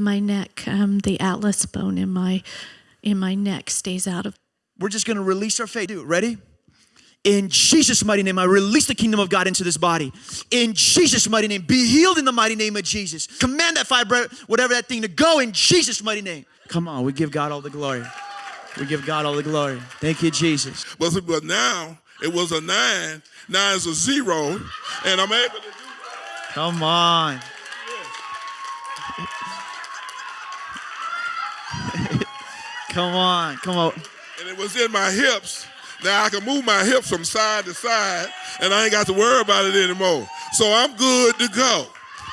of my neck. Um, the atlas bone in my in my neck stays out of. We're just gonna release our faith. Dude, ready? In Jesus' mighty name, I release the kingdom of God into this body. In Jesus' mighty name, be healed in the mighty name of Jesus. Command that fibro, whatever that thing, to go in Jesus' mighty name. Come on, we give God all the glory. We give God all the glory. Thank you, Jesus. But, but now it was a nine, now it's a zero, and I'm able to do Come on. Come on, come on. and it was in my hips. Now I can move my hips from side to side, and I ain't got to worry about it anymore. So I'm good to go.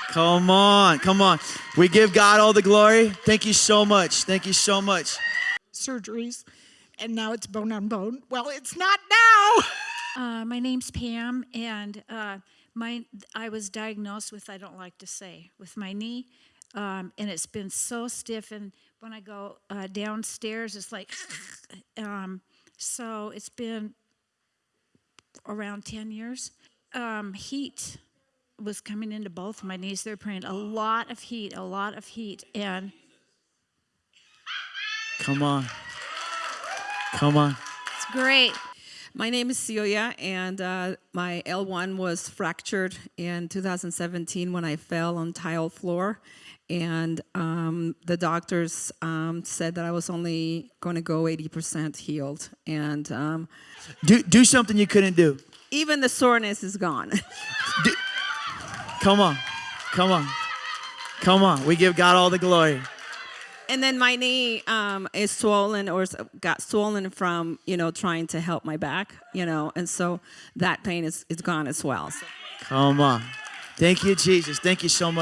Come on, come on. We give God all the glory. Thank you so much. Thank you so much. surgeries, and now it's bone on bone. Well, it's not now. Uh, my name's Pam, and uh, my I was diagnosed with I don't like to say with my knee, um, and it's been so stiff. And when I go uh, downstairs, it's like, um, so it's been around ten years. Um, heat was coming into both my knees. They're praying a lot of heat, a lot of heat, and Come on. Come on. it's great. My name is Celia, and uh, my L1 was fractured in 2017 when I fell on tile floor. And um, the doctors um, said that I was only going to go 80% healed. And um, Do, do something you couldn't do. even the soreness is gone. Come on. Come on. Come on. We give God all the glory. And then my knee um, is swollen or got swollen from, you know, trying to help my back, you know. And so that pain is, is gone as well. So. Come on. Thank you, Jesus. Thank you so much.